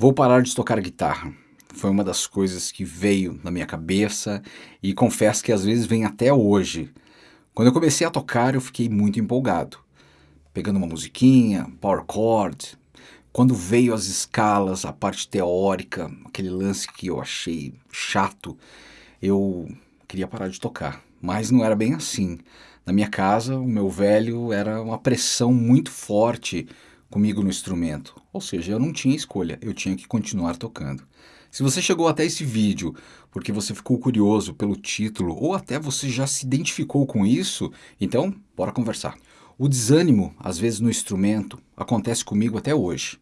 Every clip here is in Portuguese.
Vou parar de tocar guitarra. Foi uma das coisas que veio na minha cabeça e confesso que às vezes vem até hoje. Quando eu comecei a tocar, eu fiquei muito empolgado. Pegando uma musiquinha, power chord. Quando veio as escalas, a parte teórica, aquele lance que eu achei chato, eu queria parar de tocar. Mas não era bem assim. Na minha casa, o meu velho era uma pressão muito forte comigo no instrumento. Ou seja, eu não tinha escolha, eu tinha que continuar tocando. Se você chegou até esse vídeo porque você ficou curioso pelo título ou até você já se identificou com isso, então bora conversar. O desânimo, às vezes no instrumento, acontece comigo até hoje.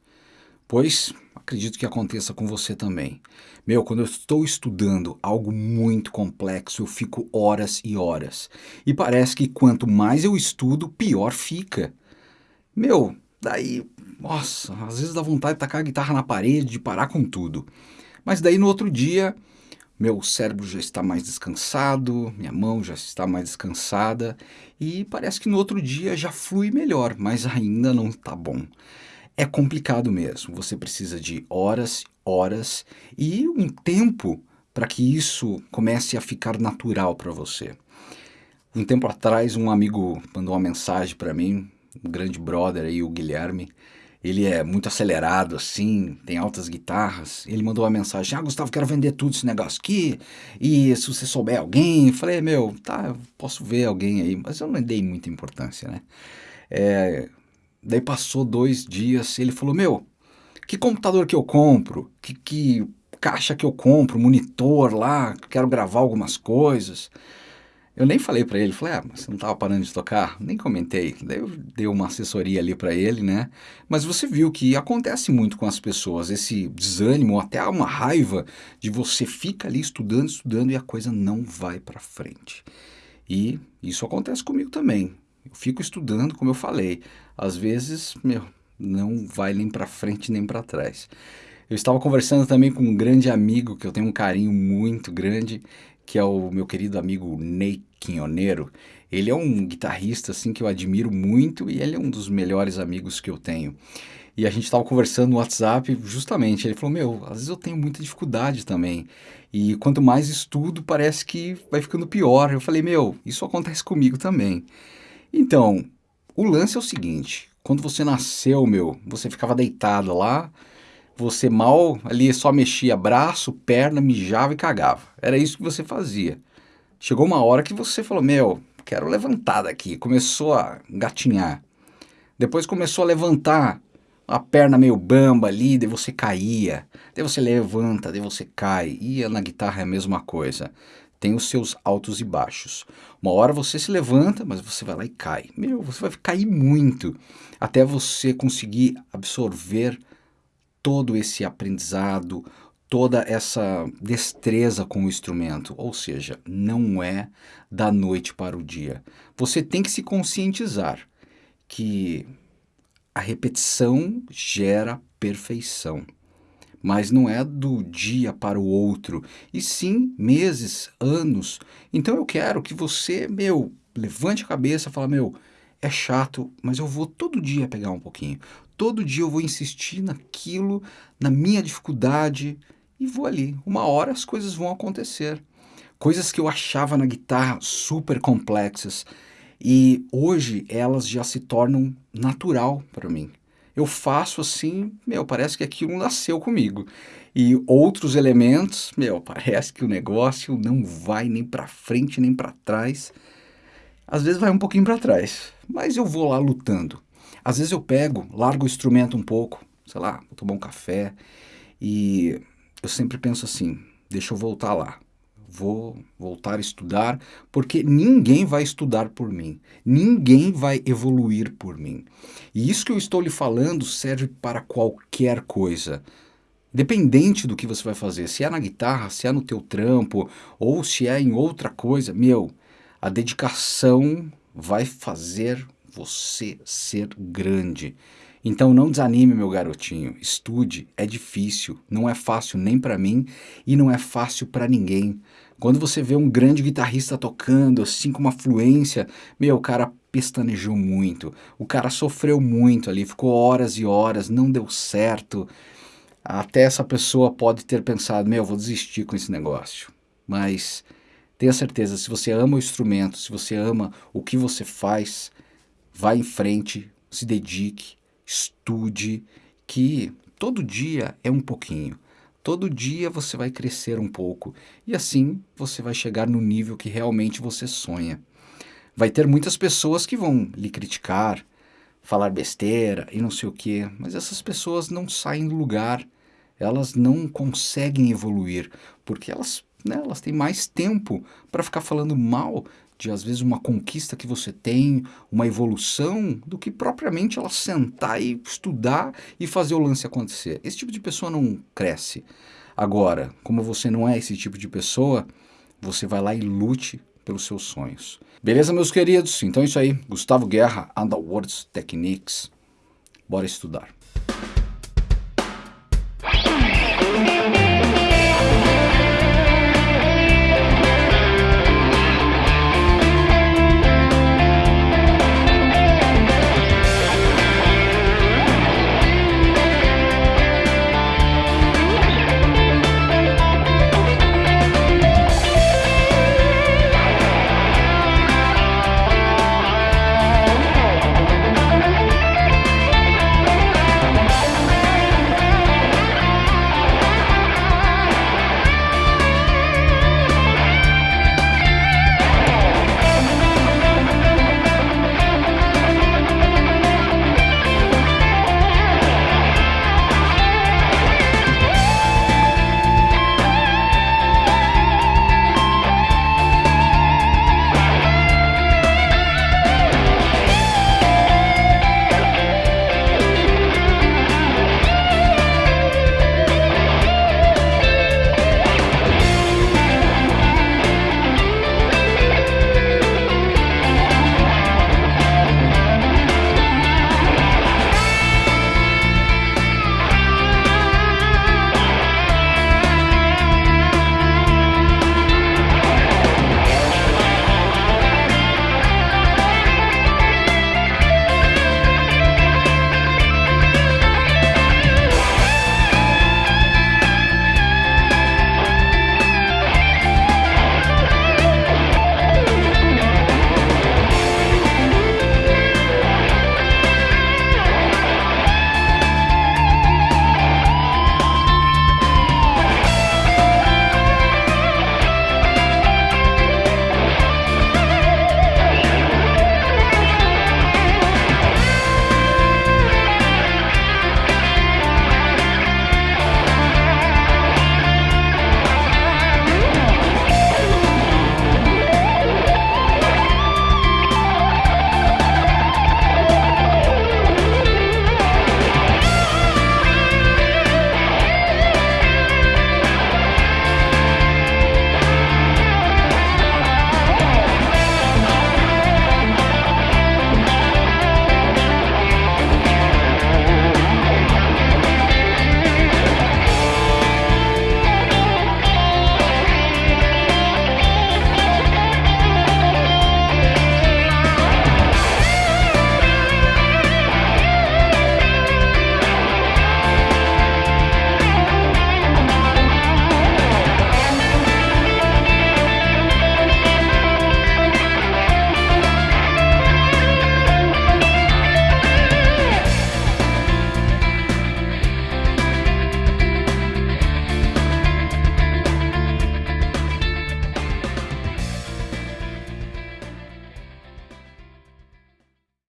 Pois acredito que aconteça com você também. Meu, quando eu estou estudando algo muito complexo, eu fico horas e horas. E parece que quanto mais eu estudo, pior fica. Meu, Daí, nossa, às vezes dá vontade de tacar a guitarra na parede, de parar com tudo. Mas daí no outro dia, meu cérebro já está mais descansado, minha mão já está mais descansada e parece que no outro dia já flui melhor, mas ainda não está bom. É complicado mesmo, você precisa de horas, horas e um tempo para que isso comece a ficar natural para você. Um tempo atrás, um amigo mandou uma mensagem para mim, grande brother aí, o Guilherme, ele é muito acelerado assim, tem altas guitarras. Ele mandou uma mensagem: Ah, Gustavo, quero vender tudo esse negócio aqui. E se você souber alguém, eu falei: Meu, tá, posso ver alguém aí, mas eu não dei muita importância, né? É, daí passou dois dias, ele falou: Meu, que computador que eu compro? Que, que caixa que eu compro? Monitor lá, quero gravar algumas coisas. Eu nem falei para ele, falei, ah, você não estava parando de tocar? Nem comentei. Daí eu dei uma assessoria ali para ele, né? Mas você viu que acontece muito com as pessoas, esse desânimo, até uma raiva de você fica ali estudando, estudando e a coisa não vai para frente. E isso acontece comigo também. Eu fico estudando, como eu falei, às vezes, meu, não vai nem para frente nem para trás. Eu estava conversando também com um grande amigo que eu tenho um carinho muito grande, que é o meu querido amigo Ney Quinhoneiro. Ele é um guitarrista assim que eu admiro muito e ele é um dos melhores amigos que eu tenho. E a gente estava conversando no WhatsApp justamente. Ele falou: Meu, às vezes eu tenho muita dificuldade também. E quanto mais estudo, parece que vai ficando pior. Eu falei: Meu, isso acontece comigo também. Então, o lance é o seguinte: quando você nasceu, meu, você ficava deitado lá, você mal ali só mexia braço, perna, mijava e cagava. Era isso que você fazia. Chegou uma hora que você falou, meu, quero levantar daqui. Começou a gatinhar. Depois começou a levantar a perna meio bamba ali, daí você caía. Daí você levanta, daí você cai. E na guitarra é a mesma coisa. Tem os seus altos e baixos. Uma hora você se levanta, mas você vai lá e cai. Meu, você vai cair muito até você conseguir absorver todo esse aprendizado, toda essa destreza com o instrumento, ou seja, não é da noite para o dia. Você tem que se conscientizar que a repetição gera perfeição, mas não é do dia para o outro, e sim meses, anos. Então eu quero que você, meu, levante a cabeça e fala, meu, é chato, mas eu vou todo dia pegar um pouquinho. Todo dia eu vou insistir naquilo, na minha dificuldade, e vou ali. Uma hora as coisas vão acontecer. Coisas que eu achava na guitarra super complexas e hoje elas já se tornam natural para mim. Eu faço assim, meu, parece que aquilo nasceu comigo. E outros elementos, meu, parece que o negócio não vai nem para frente nem para trás. Às vezes vai um pouquinho para trás, mas eu vou lá lutando. Às vezes eu pego, largo o instrumento um pouco, sei lá, vou tomar um café e eu sempre penso assim: deixa eu voltar lá. Vou voltar a estudar, porque ninguém vai estudar por mim, ninguém vai evoluir por mim. E isso que eu estou lhe falando serve para qualquer coisa. Independente do que você vai fazer, se é na guitarra, se é no teu trampo, ou se é em outra coisa, meu, a dedicação vai fazer você ser grande. Então não desanime, meu garotinho. Estude, é difícil, não é fácil nem para mim e não é fácil para ninguém. Quando você vê um grande guitarrista tocando assim com uma fluência, meu, o cara pestanejou muito. O cara sofreu muito ali, ficou horas e horas, não deu certo. até essa pessoa pode ter pensado, meu, vou desistir com esse negócio. Mas tenha certeza, se você ama o instrumento, se você ama o que você faz, vá em frente, se dedique, estude, que todo dia é um pouquinho. Todo dia você vai crescer um pouco e assim você vai chegar no nível que realmente você sonha. Vai ter muitas pessoas que vão lhe criticar, falar besteira e não sei o que, mas essas pessoas não saem do lugar, elas não conseguem evoluir, porque elas, né, elas têm mais tempo para ficar falando mal de às vezes uma conquista que você tem, uma evolução, do que propriamente ela sentar e estudar e fazer o lance acontecer. Esse tipo de pessoa não cresce. Agora, como você não é esse tipo de pessoa, você vai lá e lute pelos seus sonhos. Beleza, meus queridos? Então é isso aí. Gustavo Guerra, Underworlds Techniques. Bora estudar.